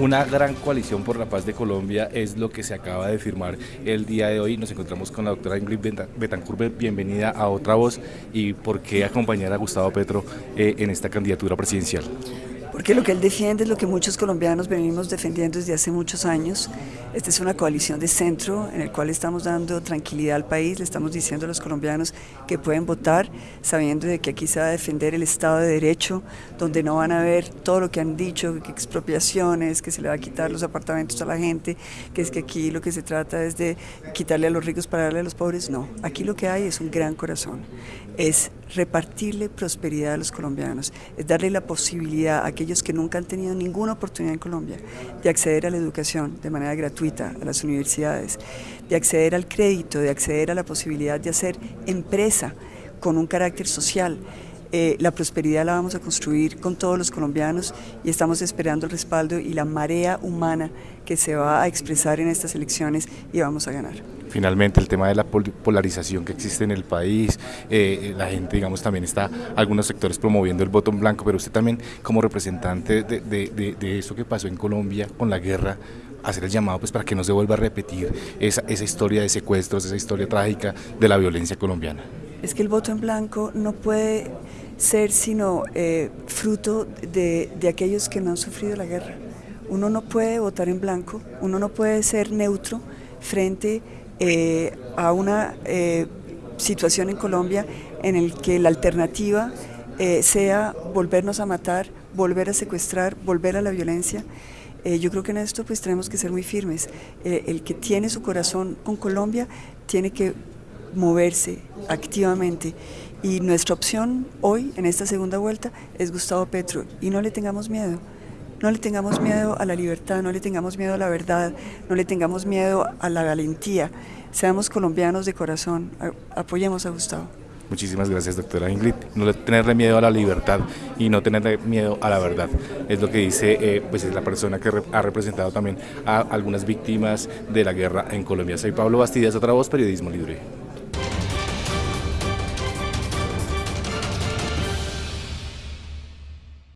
Una gran coalición por la paz de Colombia es lo que se acaba de firmar el día de hoy. Nos encontramos con la doctora Ingrid Betancourt, bienvenida a Otra Voz y por qué acompañar a Gustavo Petro eh, en esta candidatura presidencial. Porque lo que él defiende es lo que muchos colombianos venimos defendiendo desde hace muchos años. Esta es una coalición de centro en el cual estamos dando tranquilidad al país, le estamos diciendo a los colombianos que pueden votar sabiendo de que aquí se va a defender el Estado de Derecho, donde no van a ver todo lo que han dicho, que expropiaciones, que se le va a quitar los apartamentos a la gente, que es que aquí lo que se trata es de quitarle a los ricos para darle a los pobres. No, aquí lo que hay es un gran corazón, es repartirle prosperidad a los colombianos, es darle la posibilidad a aquellos que nunca han tenido ninguna oportunidad en Colombia de acceder a la educación de manera gratuita, a las universidades, de acceder al crédito, de acceder a la posibilidad de hacer empresa con un carácter social. Eh, la prosperidad la vamos a construir con todos los colombianos y estamos esperando el respaldo y la marea humana que se va a expresar en estas elecciones y vamos a ganar. Finalmente el tema de la polarización que existe en el país, eh, la gente digamos también está, algunos sectores promoviendo el voto en blanco, pero usted también como representante de, de, eso que pasó en Colombia con la guerra, hacer el llamado pues para que no se vuelva a repetir esa, esa historia de secuestros, esa historia trágica de la violencia colombiana. Es que el voto en blanco no puede ser sino eh, fruto de, aquellos que no han sufrido la guerra. Uno no puede votar en blanco, uno no puede ser neutro frente eh, a una eh, situación en Colombia en el que la alternativa sea volvernos a matar, volver a secuestrar, volver a la violencia. yo creo que en esto pues tenemos que ser muy firmes. el que tiene su corazón con Colombia tiene que moverse activamente y nuestra opción hoy en esta segunda vuelta es Gustavo Petro y no le tengamos miedo. No le tengamos miedo a la libertad, no le tengamos miedo a la verdad, no le tengamos miedo a la valentía. Seamos colombianos de corazón, apoyemos a Gustavo. Muchísimas gracias, doctora Ingrid. No tenerle miedo a la libertad y no tenerle miedo a la verdad. Es lo que dice eh, pues es la persona que ha representado también a algunas víctimas de la guerra en Colombia. Soy Pablo Bastidas, otra voz, Periodismo Libre.